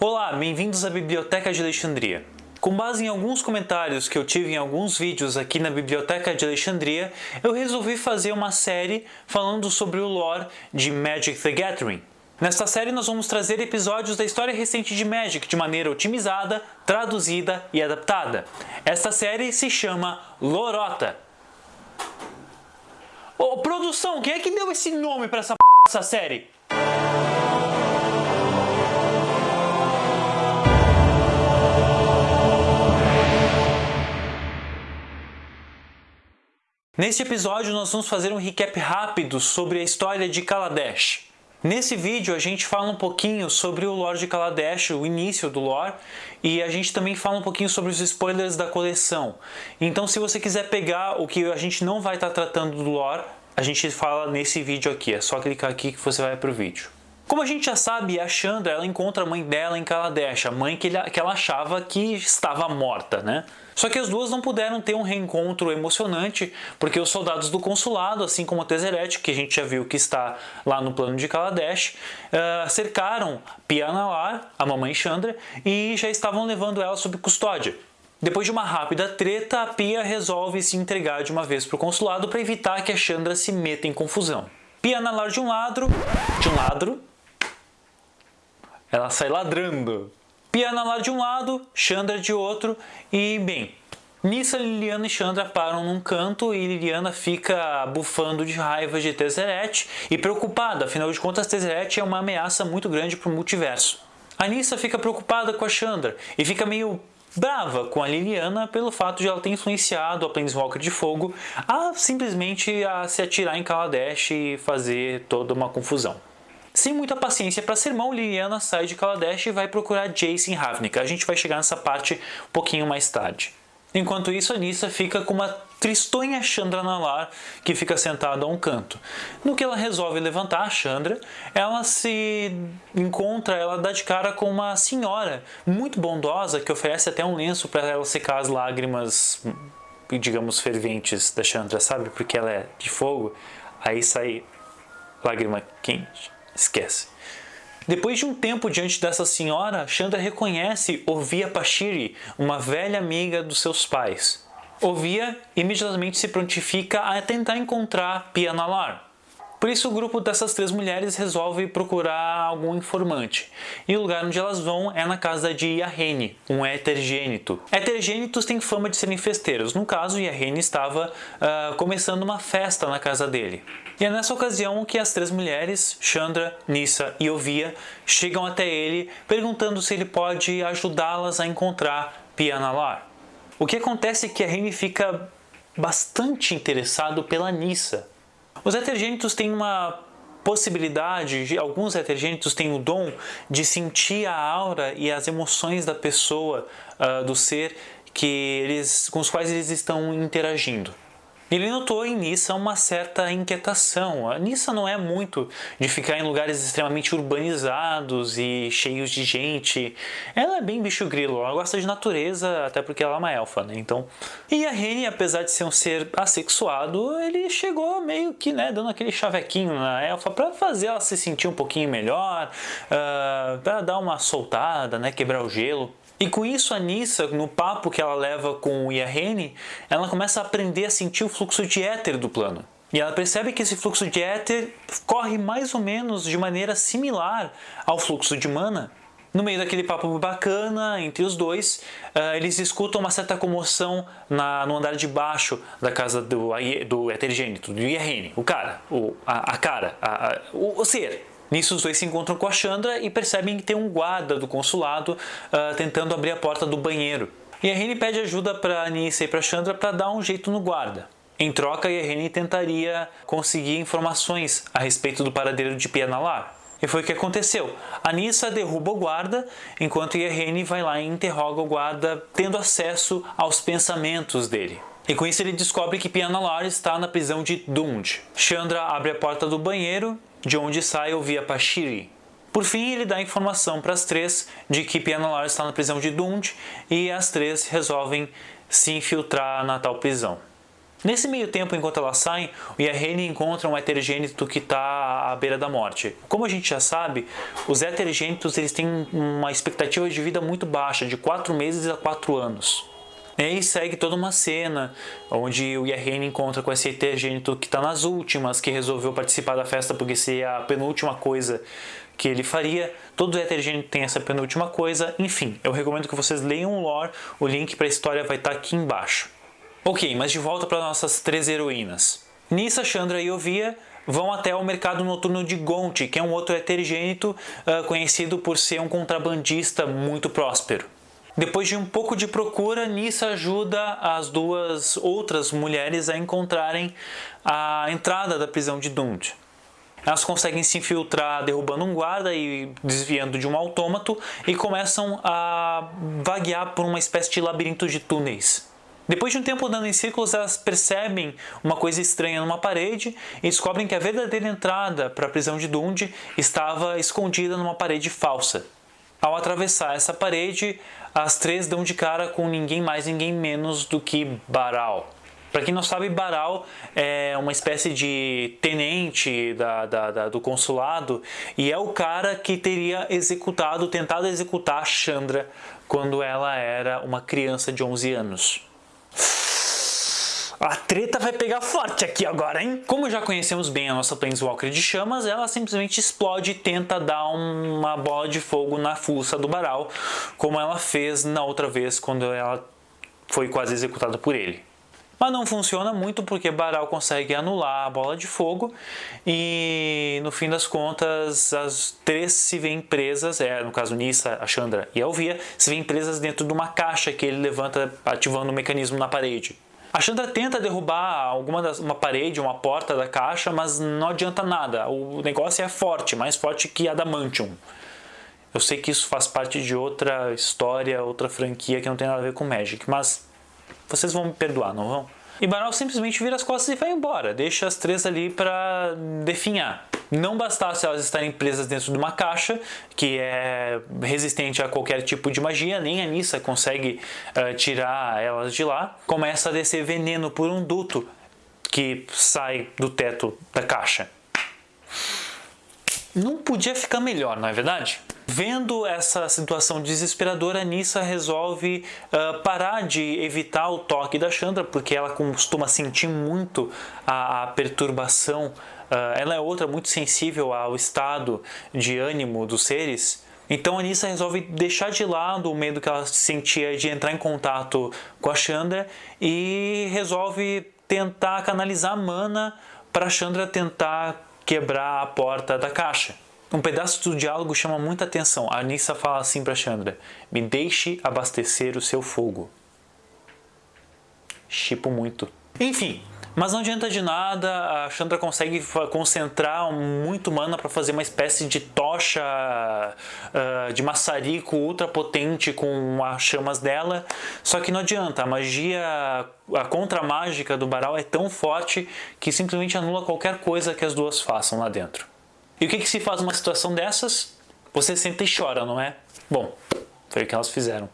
Olá, bem-vindos à Biblioteca de Alexandria. Com base em alguns comentários que eu tive em alguns vídeos aqui na Biblioteca de Alexandria, eu resolvi fazer uma série falando sobre o lore de Magic the Gathering. Nesta série nós vamos trazer episódios da história recente de Magic de maneira otimizada, traduzida e adaptada. Esta série se chama Lorota. Ô, produção, quem é que deu esse nome para essa, p... essa série? Neste episódio nós vamos fazer um recap rápido sobre a história de Kaladesh. Nesse vídeo a gente fala um pouquinho sobre o lore de Kaladesh, o início do lore, e a gente também fala um pouquinho sobre os spoilers da coleção. Então se você quiser pegar o que a gente não vai estar tratando do lore, a gente fala nesse vídeo aqui, é só clicar aqui que você vai para o vídeo. Como a gente já sabe, a Chandra ela encontra a mãe dela em Kaladesh, a mãe que, ele, que ela achava que estava morta, né? Só que as duas não puderam ter um reencontro emocionante, porque os soldados do consulado, assim como a Tezzeret, que a gente já viu que está lá no plano de Kaladesh, uh, cercaram Pia Nalar, a mamãe Chandra, e já estavam levando ela sob custódia. Depois de uma rápida treta, a Pia resolve se entregar de uma vez para o consulado para evitar que a Chandra se meta em confusão. Pia Nalar de um lado, de um lado, ela sai ladrando. Piana lá de um lado, Chandra de outro e, bem, Nissa, Liliana e Chandra param num canto e Liliana fica bufando de raiva de Tezzeret e preocupada, afinal de contas Tezzeret é uma ameaça muito grande para o multiverso. A Nissa fica preocupada com a Chandra e fica meio brava com a Liliana pelo fato de ela ter influenciado a Planeswalker de Fogo a simplesmente a se atirar em Kaladesh e fazer toda uma confusão. Sem muita paciência para sermão, Liliana sai de Kaladesh e vai procurar Jace em Ravnica. A gente vai chegar nessa parte um pouquinho mais tarde. Enquanto isso, a Nissa fica com uma tristonha Chandra Nalar que fica sentada a um canto. No que ela resolve levantar a Chandra, ela se encontra, ela dá de cara com uma senhora muito bondosa que oferece até um lenço para ela secar as lágrimas, digamos, ferventes da Chandra, sabe? Porque ela é de fogo, aí sai lágrima quente. Esquece. Depois de um tempo diante dessa senhora, Chandra reconhece Ovia Pashiri, uma velha amiga dos seus pais. Ovia imediatamente se prontifica a tentar encontrar Pia Nalar, por isso o grupo dessas três mulheres resolve procurar algum informante. E o lugar onde elas vão é na casa de Yahene, um heterogênito. Heterogênitos têm fama de serem festeiros. No caso, Yahene estava uh, começando uma festa na casa dele. E é nessa ocasião que as três mulheres, Chandra, Nissa e Ovia, chegam até ele perguntando se ele pode ajudá-las a encontrar Pianalar. O que acontece é que Yahene fica bastante interessado pela Nissa os heterogênitos têm uma possibilidade, alguns heterogênitos têm o dom de sentir a aura e as emoções da pessoa, uh, do ser que eles, com os quais eles estão interagindo. Ele notou em Nissa uma certa inquietação. A Nissa não é muito de ficar em lugares extremamente urbanizados e cheios de gente. Ela é bem bicho grilo, ela gosta de natureza, até porque ela é uma elfa, né? Então... E a Rene, apesar de ser um ser assexuado, ele chegou meio que, né, dando aquele chavequinho na elfa para fazer ela se sentir um pouquinho melhor, uh, ah, para dar uma soltada, né, quebrar o gelo. E com isso a Nissa, no papo que ela leva com o Yahene, ela começa a aprender a sentir o fluxo de éter do plano. E ela percebe que esse fluxo de éter corre mais ou menos de maneira similar ao fluxo de mana. No meio daquele papo bacana entre os dois, uh, eles escutam uma certa comoção na, no andar de baixo da casa do, do heterogênito, do Yahene, o cara, o, a, a cara, a, a, o, o ser. Nisso os dois se encontram com a Chandra e percebem que tem um guarda do consulado uh, tentando abrir a porta do banheiro. E a pede ajuda para Anissa e para Chandra para dar um jeito no guarda. Em troca, Irene tentaria conseguir informações a respeito do paradeiro de Pianalar. E foi o que aconteceu. Anissa derruba o guarda, enquanto Irene vai lá e interroga o guarda, tendo acesso aos pensamentos dele. E com isso ele descobre que Pianalar está na prisão de Dund. Chandra abre a porta do banheiro de onde sai o Via Pashiri. Por fim, ele dá informação para as três de que Pianalar está na prisão de Dund e as três resolvem se infiltrar na tal prisão. Nesse meio tempo, enquanto elas saem, o Yahane encontra um heterogênito que está à beira da morte. Como a gente já sabe, os heterogênitos eles têm uma expectativa de vida muito baixa, de 4 meses a 4 anos. E aí segue toda uma cena onde o Yahane encontra com esse heterogênito que está nas últimas, que resolveu participar da festa porque seria a penúltima coisa que ele faria. Todo heterogênito tem essa penúltima coisa. Enfim, eu recomendo que vocês leiam o lore, o link para a história vai estar tá aqui embaixo. Ok, mas de volta para nossas três heroínas. Nissa, Chandra e Ovia vão até o mercado noturno de Gonti, que é um outro heterogênito uh, conhecido por ser um contrabandista muito próspero. Depois de um pouco de procura, Nissa ajuda as duas outras mulheres a encontrarem a entrada da prisão de Dund. Elas conseguem se infiltrar derrubando um guarda e desviando de um autômato e começam a vaguear por uma espécie de labirinto de túneis. Depois de um tempo andando em círculos, elas percebem uma coisa estranha numa parede e descobrem que a verdadeira entrada para a prisão de Dund estava escondida numa parede falsa. Ao atravessar essa parede, as três dão de cara com ninguém mais, ninguém menos do que Baral. Para quem não sabe, Baral é uma espécie de tenente da, da, da, do consulado e é o cara que teria executado, tentado executar Chandra quando ela era uma criança de 11 anos. A treta vai pegar forte aqui agora, hein? Como já conhecemos bem a nossa Planeswalker de chamas, ela simplesmente explode e tenta dar uma bola de fogo na fuça do Baral, como ela fez na outra vez quando ela foi quase executada por ele. Mas não funciona muito porque Baral consegue anular a bola de fogo e no fim das contas as três se veem presas, é, no caso Nissa, a Chandra e a Elvia, se veem presas dentro de uma caixa que ele levanta ativando o um mecanismo na parede. A Chandra tenta derrubar alguma das, uma parede, uma porta da caixa, mas não adianta nada. O negócio é forte, mais forte que Adamantium. Eu sei que isso faz parte de outra história, outra franquia que não tem nada a ver com Magic, mas vocês vão me perdoar, não vão? E Baral simplesmente vira as costas e vai embora, deixa as três ali para definhar. Não bastasse elas estarem presas dentro de uma caixa, que é resistente a qualquer tipo de magia, nem a Nissa consegue uh, tirar elas de lá, começa a descer veneno por um duto que sai do teto da caixa. Não podia ficar melhor, não é verdade? Vendo essa situação desesperadora, Nissa resolve uh, parar de evitar o toque da Chandra, porque ela costuma sentir muito a, a perturbação. Uh, ela é outra muito sensível ao estado de ânimo dos seres. Então a Nissa resolve deixar de lado o medo que ela sentia de entrar em contato com a Chandra e resolve tentar canalizar a mana para a Chandra tentar quebrar a porta da caixa. Um pedaço do diálogo chama muita atenção. A Anissa fala assim para Chandra: Me deixe abastecer o seu fogo. Chipo muito. Enfim, mas não adianta de nada, a Chandra consegue concentrar muito mana para fazer uma espécie de tocha uh, de maçarico ultra potente com as chamas dela. Só que não adianta, a magia, a contra-mágica do Baral é tão forte que simplesmente anula qualquer coisa que as duas façam lá dentro. E o que, que se faz numa situação dessas? Você senta e chora, não é? Bom, foi o que elas fizeram.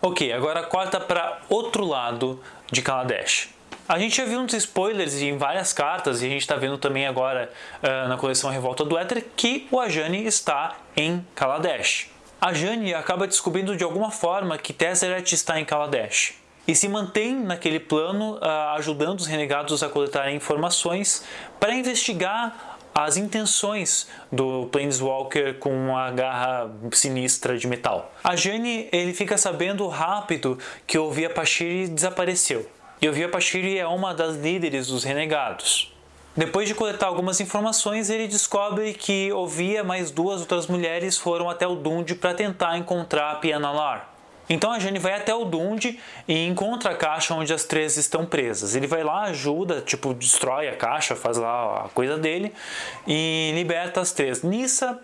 Ok, agora corta para outro lado de Kaladesh. A gente já viu uns spoilers em várias cartas e a gente está vendo também agora uh, na coleção Revolta do Éter que o Ajani está em Kaladesh. A Jane acaba descobrindo de alguma forma que Tezzeret está em Kaladesh e se mantém naquele plano uh, ajudando os renegados a coletarem informações para investigar as intenções do Planeswalker com uma garra sinistra de metal. A Jane ele fica sabendo rápido que o Via Pashiri desapareceu. E o Via Pashiri é uma das líderes dos renegados. Depois de coletar algumas informações, ele descobre que Ovia mais duas outras mulheres foram até o Dund para tentar encontrar a Piana Lar. Então a Jane vai até o Dund e encontra a caixa onde as três estão presas. Ele vai lá, ajuda, tipo, destrói a caixa, faz lá a coisa dele e liberta as três. Nissa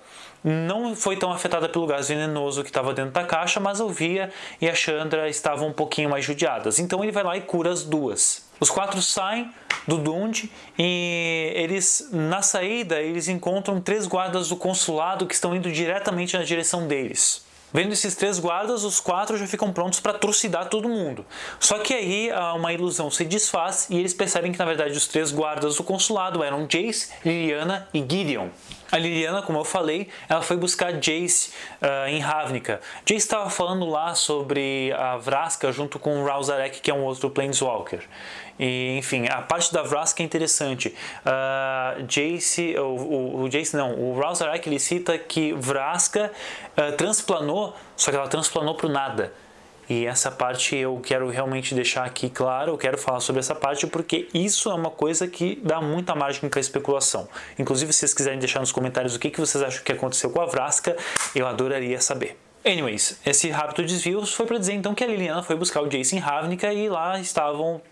não foi tão afetada pelo gás venenoso que estava dentro da caixa, mas a Via e a Chandra estavam um pouquinho mais judiadas. Então ele vai lá e cura as duas. Os quatro saem do Dund e eles na saída eles encontram três guardas do consulado que estão indo diretamente na direção deles. Vendo esses três guardas, os quatro já ficam prontos para trucidar todo mundo. Só que aí uma ilusão se desfaz e eles percebem que na verdade os três guardas do consulado eram Jace, Liliana e Gideon. A Liliana, como eu falei, ela foi buscar Jace uh, em Ravnica. Jace estava falando lá sobre a Vraska junto com o Rausarek, que é um outro Planeswalker. E, enfim, a parte da Vraska é interessante. Uh, Jace, o, o, o, Jace não, o Rausarek ele cita que Vraska uh, transplanou, só que ela transplanou para o nada. E essa parte eu quero realmente deixar aqui claro, eu quero falar sobre essa parte porque isso é uma coisa que dá muita margem para especulação. Inclusive, se vocês quiserem deixar nos comentários o que, que vocês acham que aconteceu com a Vraska, eu adoraria saber. Anyways, esse rápido desvio foi para dizer então que a Liliana foi buscar o Jason Ravnica e lá estavam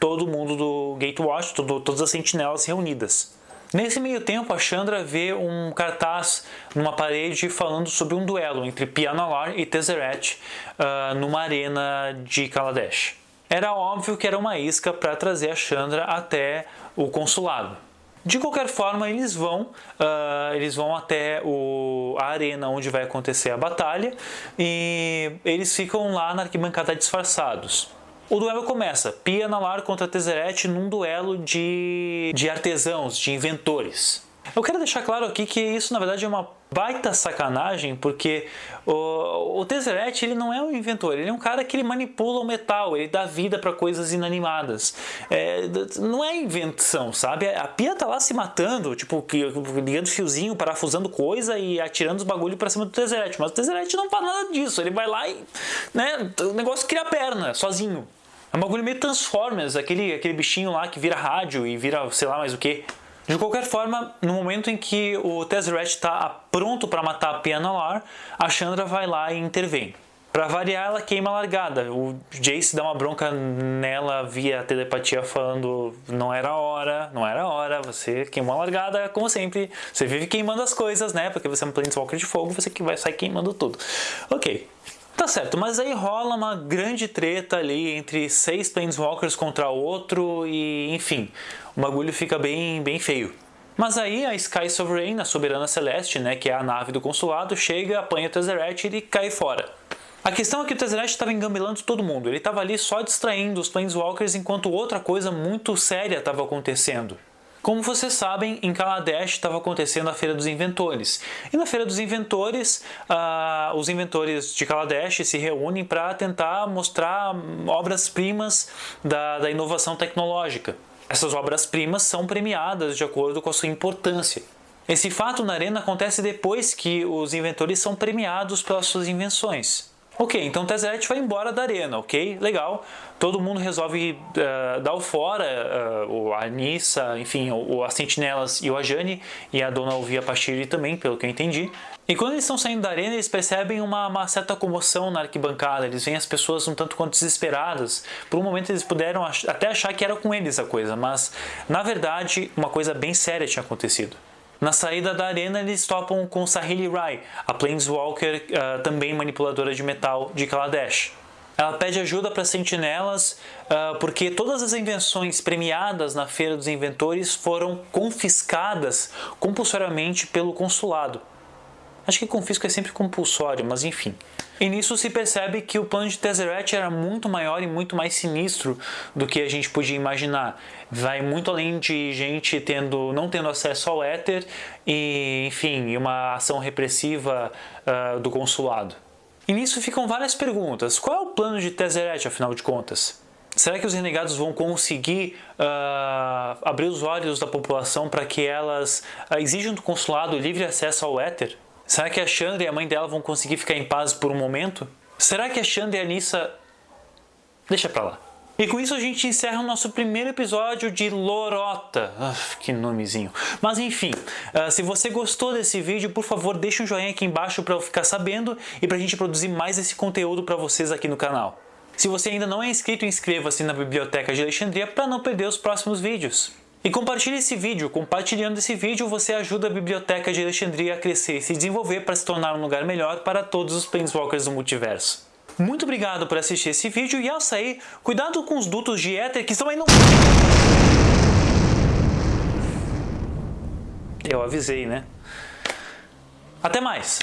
todo mundo do Gatewatch, todo, todas as sentinelas reunidas. Nesse meio tempo, a Chandra vê um cartaz numa parede falando sobre um duelo entre Pianalar e Tezzeret uh, numa arena de Kaladesh. Era óbvio que era uma isca para trazer a Chandra até o consulado. De qualquer forma, eles vão, uh, eles vão até o, a arena onde vai acontecer a batalha e eles ficam lá na arquibancada disfarçados. O duelo começa, Pia Nalar contra Tezzeret num duelo de, de artesãos, de inventores. Eu quero deixar claro aqui que isso na verdade é uma baita sacanagem, porque o, o Tezzeret ele não é um inventor, ele é um cara que ele manipula o metal, ele dá vida para coisas inanimadas. É, não é invenção, sabe? A Pia tá lá se matando, tipo, ligando fiozinho, parafusando coisa e atirando os bagulho para cima do Tezzeret, mas o Tezzeret não faz nada disso, ele vai lá e né, o negócio cria perna, sozinho. É um bagulho meio Transformers, aquele, aquele bichinho lá que vira rádio e vira sei lá mais o que. De qualquer forma, no momento em que o Tezzeret está pronto para matar a Pianalar, a Chandra vai lá e intervém. Para variar, ela queima a largada. O Jace dá uma bronca nela via telepatia falando não era hora, não era hora, você queimou a largada, como sempre. Você vive queimando as coisas, né? Porque você é um Planeswalker de fogo, você que vai sair queimando tudo. Ok. Tá certo, mas aí rola uma grande treta ali entre seis Planeswalkers contra outro e, enfim, o bagulho fica bem, bem feio. Mas aí a Sky Sovereign, a Soberana Celeste, né, que é a nave do consulado, chega, apanha o Tezzeret e cai fora. A questão é que o Tezzeret estava engambilando todo mundo, ele estava ali só distraindo os Planeswalkers enquanto outra coisa muito séria estava acontecendo. Como vocês sabem, em Kaladesh estava acontecendo a Feira dos Inventores. E na Feira dos Inventores, uh, os inventores de Kaladesh se reúnem para tentar mostrar obras-primas da, da inovação tecnológica. Essas obras-primas são premiadas de acordo com a sua importância. Esse fato na arena acontece depois que os inventores são premiados pelas suas invenções. Ok, então o Tezzeret vai embora da arena, ok? Legal. Todo mundo resolve uh, dar o fora, uh, a Nissa, enfim, o, as Sentinelas e o Ajani, e a Dona Ovia Pachiri também, pelo que eu entendi. E quando eles estão saindo da arena, eles percebem uma, uma, certa comoção na arquibancada, eles veem as pessoas um tanto quanto desesperadas. Por um momento eles puderam ach até achar que era com eles a coisa, mas na verdade uma coisa bem séria tinha acontecido. Na saída da arena, eles topam com Sahili Rai, a Planeswalker uh, também manipuladora de metal de Kaladesh. Ela pede ajuda para sentinelas uh, porque todas as invenções premiadas na Feira dos Inventores foram confiscadas compulsoriamente pelo consulado. Acho que confisco é sempre compulsório, mas enfim. E nisso se percebe que o plano de Tezzeret era muito maior e muito mais sinistro do que a gente podia imaginar. Vai muito além de gente tendo, não tendo acesso ao éter e, enfim, uma ação repressiva uh, do consulado. E nisso ficam várias perguntas. Qual é o plano de Tezzeret, afinal de contas? Será que os renegados vão conseguir uh, abrir os olhos da população para que elas uh, exijam do consulado livre acesso ao éter? Será que a Chandra e a mãe dela vão conseguir ficar em paz por um momento? Será que a Chandra e a Nissa... Deixa pra lá. E com isso a gente encerra o nosso primeiro episódio de Lorota. Uf, que nomezinho. Mas enfim, uh, se você gostou desse vídeo, por favor deixe um joinha aqui embaixo para eu ficar sabendo e para a gente produzir mais esse conteúdo para vocês aqui no canal. Se você ainda não é inscrito, inscreva-se na Biblioteca de Alexandria para não perder os próximos vídeos. E compartilhe esse vídeo. Compartilhando esse vídeo, você ajuda a Biblioteca de Alexandria a crescer e se desenvolver para se tornar um lugar melhor para todos os Planeswalkers do multiverso. Muito obrigado por assistir esse vídeo e ao sair, cuidado com os dutos de éter que estão aí no... Eu avisei, né? Até mais!